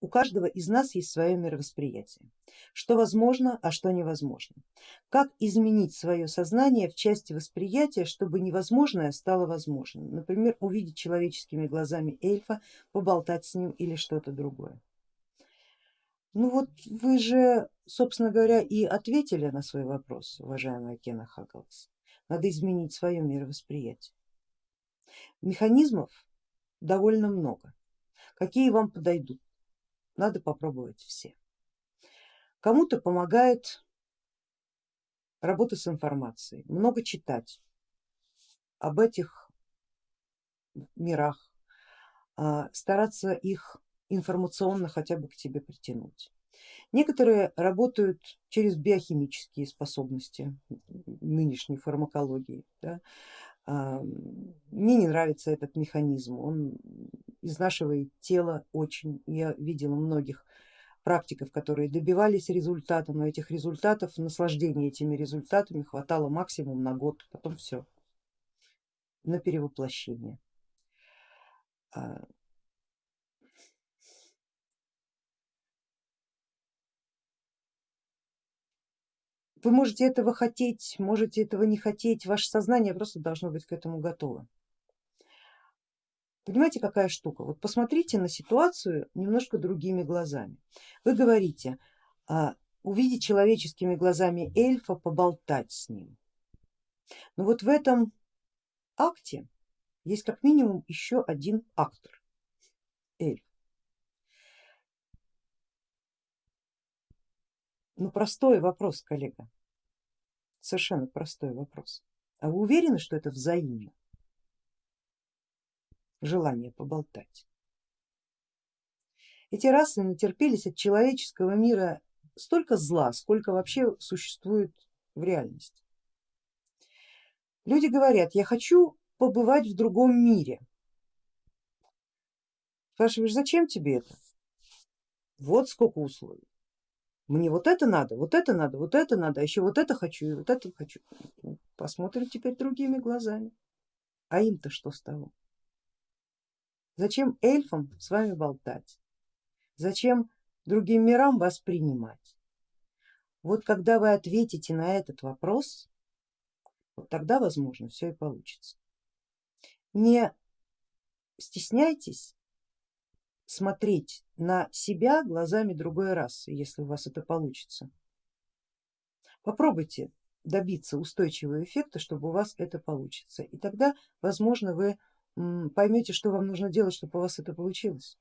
у каждого из нас есть свое мировосприятие, что возможно, а что невозможно. Как изменить свое сознание в части восприятия, чтобы невозможное стало возможным. Например, увидеть человеческими глазами эльфа, поболтать с ним или что-то другое. Ну вот вы же, собственно говоря, и ответили на свой вопрос, уважаемая Кена Хагалас. Надо изменить свое мировосприятие. Механизмов довольно много. Какие вам подойдут? Надо попробовать все. Кому-то помогает работа с информацией, много читать об этих мирах, а, стараться их информационно хотя бы к тебе притянуть. Некоторые работают через биохимические способности нынешней фармакологии. Да. А, мне не нравится этот механизм, он изнашивает тело очень. Я видела многих практиков, которые добивались результата, но этих результатов, наслаждения этими результатами хватало максимум на год, потом все, на перевоплощение. Вы можете этого хотеть, можете этого не хотеть, ваше сознание просто должно быть к этому готово. Понимаете, какая штука? Вот посмотрите на ситуацию немножко другими глазами. Вы говорите, а, увидеть человеческими глазами эльфа, поболтать с ним. Но вот в этом акте есть как минимум еще один актор, эльф. Ну простой вопрос, коллега, совершенно простой вопрос. А вы уверены, что это взаимно? Желание поболтать. Эти расы натерпелись от человеческого мира столько зла, сколько вообще существует в реальности. Люди говорят, я хочу побывать в другом мире. Спрашиваешь, зачем тебе это? Вот сколько условий мне вот это надо, вот это надо, вот это надо, а еще вот это хочу и вот это хочу. Посмотрим теперь другими глазами. А им-то что с того? Зачем эльфам с вами болтать? Зачем другим мирам воспринимать? Вот когда вы ответите на этот вопрос, вот тогда возможно все и получится. Не стесняйтесь смотреть на себя глазами другой расы, если у вас это получится. Попробуйте добиться устойчивого эффекта, чтобы у вас это получится. И тогда, возможно, вы поймете, что вам нужно делать, чтобы у вас это получилось.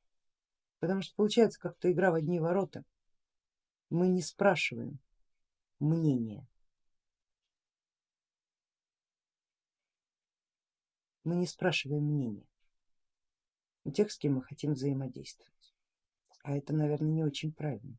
Потому что получается как-то игра в одни ворота. Мы не спрашиваем мнения. Мы не спрашиваем мнения у тех, с кем мы хотим взаимодействовать. А это, наверное, не очень правильно.